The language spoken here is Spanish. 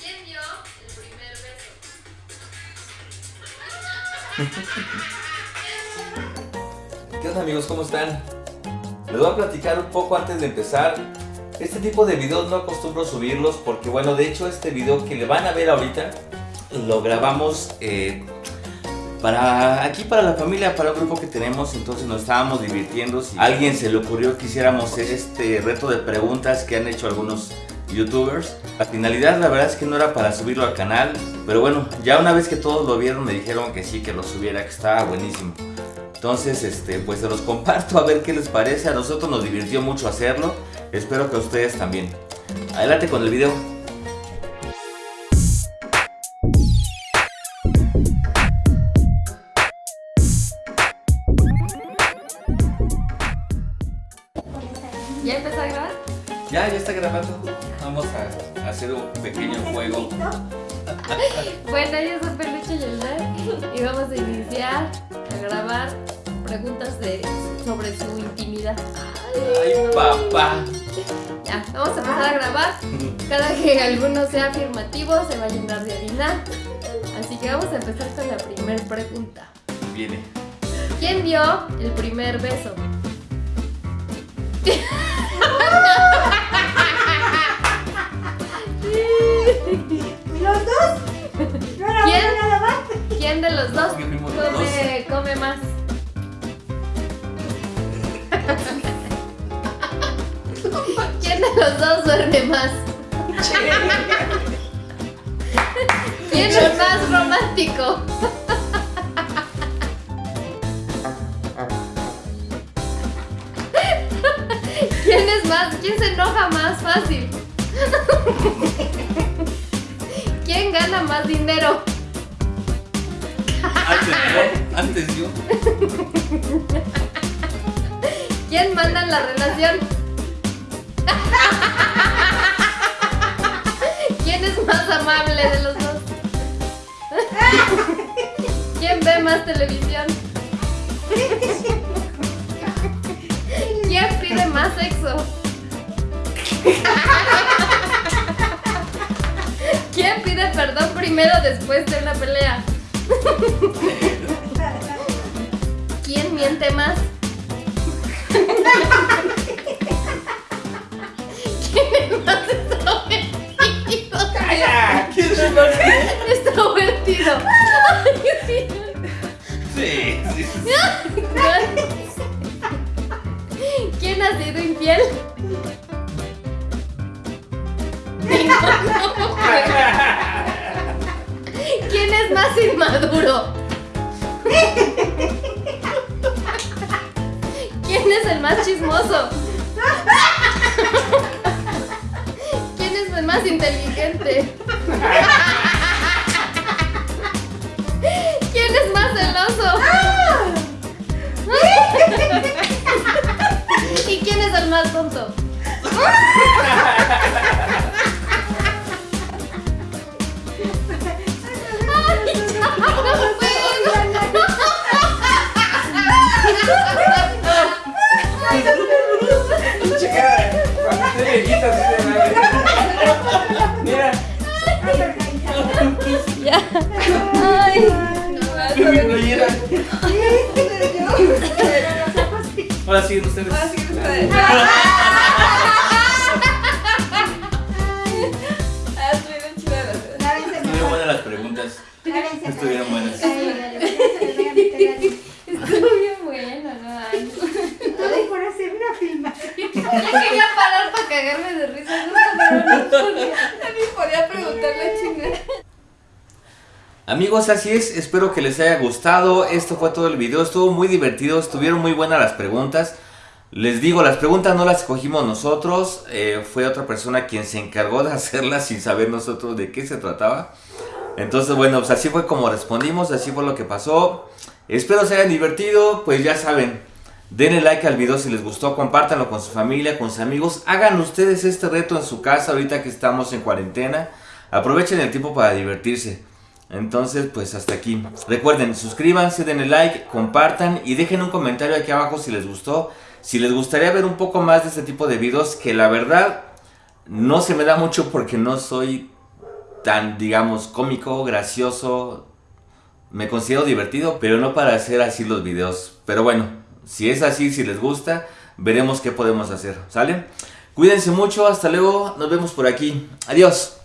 ¿Quién dio el primer beso? ¿Qué onda amigos? ¿Cómo están? Les voy a platicar un poco antes de empezar. Este tipo de videos no acostumbro subirlos porque bueno, de hecho este video que le van a ver ahorita lo grabamos eh, para aquí para la familia, para el grupo que tenemos, entonces nos estábamos divirtiendo. Si a alguien se le ocurrió que hiciéramos este reto de preguntas que han hecho algunos youtubers. La finalidad la verdad es que no era para subirlo al canal, pero bueno, ya una vez que todos lo vieron me dijeron que sí, que lo subiera, que estaba buenísimo. Entonces, este, pues se los comparto a ver qué les parece. A nosotros nos divirtió mucho hacerlo. Espero que a ustedes también. Adelante con el video. Está grabando. Vamos a hacer un pequeño juego. Bueno, yo soy Peluche Yolanda y vamos a iniciar a grabar preguntas de, sobre su intimidad. Ay, papá. Ya, vamos a empezar a grabar. Cada que alguno sea afirmativo se va a llenar de harina. Así que vamos a empezar con la primera pregunta. Viene. ¿Quién dio el primer beso? los dos duerme más? ¿Quién es más romántico? ¿Quién es más? ¿Quién se enoja más fácil? ¿Quién gana más dinero? Antes yo, antes yo. ¿Quién manda en la relación? ¿Quién es más amable de los dos? ¿Quién ve más televisión? ¿Quién pide más sexo? ¿Quién pide perdón primero después de una pelea? ¿Quién miente más? ¿Quién es más extrovertido? ¿Quién es? Extrovertido. Sí. Sí, sí. ¿Quién ha sido infiel? ¿Quién es más inmaduro? ¿Quién es el más chismoso? Es inteligente? ¿Quién es más celoso? ¿Y quién es el más tonto? Ay, ya, no Pinche Ya. Ay. No llega. Ahora siguen ustedes. Lávense Estuvieron mejor. buenas las preguntas. Estuvieron buenas. Estuvo bien bueno, no ay. Por hacer una cagarme de risa, no podía preguntarle chingada. Amigos, así es, espero que les haya gustado, esto fue todo el video, estuvo muy divertido, estuvieron muy buenas las preguntas. Les digo, las preguntas no las escogimos nosotros, eh, fue otra persona quien se encargó de hacerlas sin saber nosotros de qué se trataba. Entonces, bueno, pues así fue como respondimos, así fue lo que pasó. Espero se hayan divertido, pues ya saben, denle like al video si les gustó, compártanlo con su familia, con sus amigos, hagan ustedes este reto en su casa ahorita que estamos en cuarentena, aprovechen el tiempo para divertirse. Entonces, pues hasta aquí. Recuerden, suscríbanse, denle like, compartan y dejen un comentario aquí abajo si les gustó. Si les gustaría ver un poco más de este tipo de videos, que la verdad No se me da mucho porque no soy tan, digamos, cómico, gracioso. Me considero divertido, pero no para hacer así los videos. Pero bueno, si es así, si les gusta, veremos qué podemos hacer. ¿Sale? Cuídense mucho, hasta luego, nos vemos por aquí. Adiós.